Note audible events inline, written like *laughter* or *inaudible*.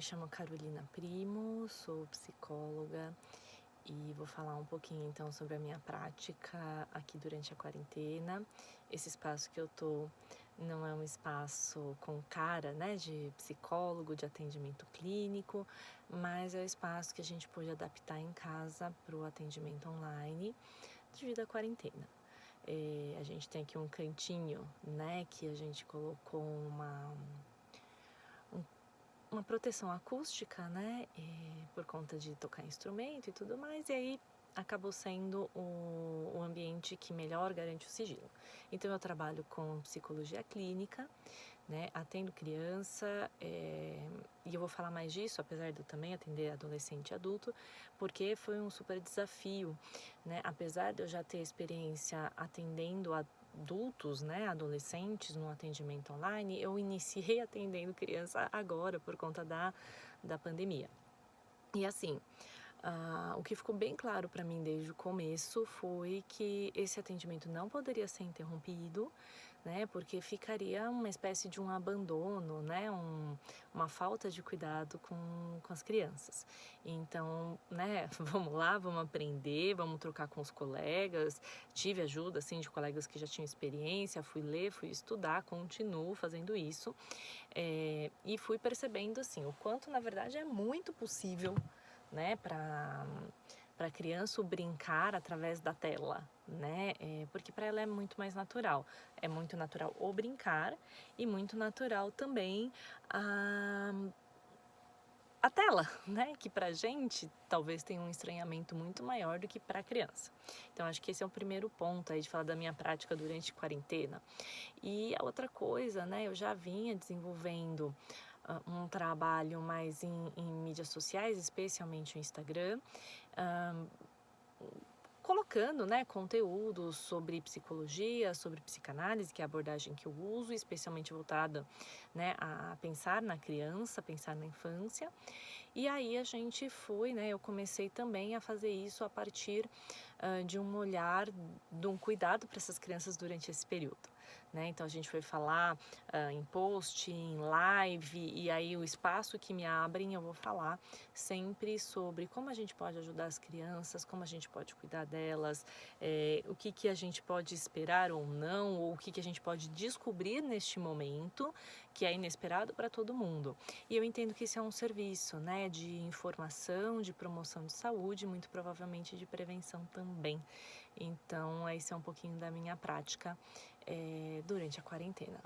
me chamo Carolina Primo, sou psicóloga e vou falar um pouquinho então sobre a minha prática aqui durante a quarentena. Esse espaço que eu tô não é um espaço com cara, né, de psicólogo, de atendimento clínico, mas é o espaço que a gente pôde adaptar em casa para o atendimento online devido à quarentena. É, a gente tem aqui um cantinho, né, que a gente colocou uma uma proteção acústica, né, e, por conta de tocar instrumento e tudo mais, e aí acabou sendo o, o ambiente que melhor garante o sigilo. Então eu trabalho com psicologia clínica, né, atendo criança, é, e eu vou falar mais disso, apesar de eu também atender adolescente e adulto, porque foi um super desafio, né, apesar de eu já ter experiência atendendo adultos, né, adolescentes no atendimento online, eu iniciei *laughs* atendendo criança agora por conta da, da pandemia. E assim, uh, o que ficou bem claro para mim desde o começo foi que esse atendimento não poderia ser interrompido, né? Porque ficaria uma espécie de um abandono, né? Um, uma falta de cuidado com, com as crianças. Então, né? *laughs* Vamos lá, vamos aprender, vamos trocar com os colegas. Tive ajuda, assim, de colegas que já tinham experiência, fui ler, fui estudar, continuo fazendo isso. É, e fui percebendo, assim, o quanto, na verdade, é muito possível, né? Para para a criança brincar através da tela, né? É, porque para ela é muito mais natural. É muito natural o brincar e muito natural também a, a tela, *laughs* né? Que para gente talvez tenha um estranhamento muito maior do que para a criança. Então acho que esse é o primeiro ponto aí de falar da minha prática durante a quarentena. E a outra coisa, né? Eu já vinha desenvolvendo um trabalho mais em, em, mídias sociais, especialmente o Instagram, um, colocando né, conteúdos sobre psicologia, sobre psicanálise, que é a abordagem que eu uso, especialmente voltada né, a pensar na criança, pensar na infância. E aí a gente foi, né, eu comecei também a fazer isso a partir de um olhar, de um cuidado para essas crianças durante esse período. Né? Então a gente foi falar uh, em post, em live, e aí o espaço que me abrem eu vou falar sempre sobre como a gente pode ajudar as crianças, como a gente pode cuidar delas, é, o que, que a gente pode esperar ou não, ou o que, que a gente pode descobrir neste momento que é inesperado para todo mundo. E eu entendo que isso é um serviço né, de informação, de promoção de saúde, muito provavelmente de prevenção também. Então, esse é um pouquinho da minha prática é, durante a quarentena.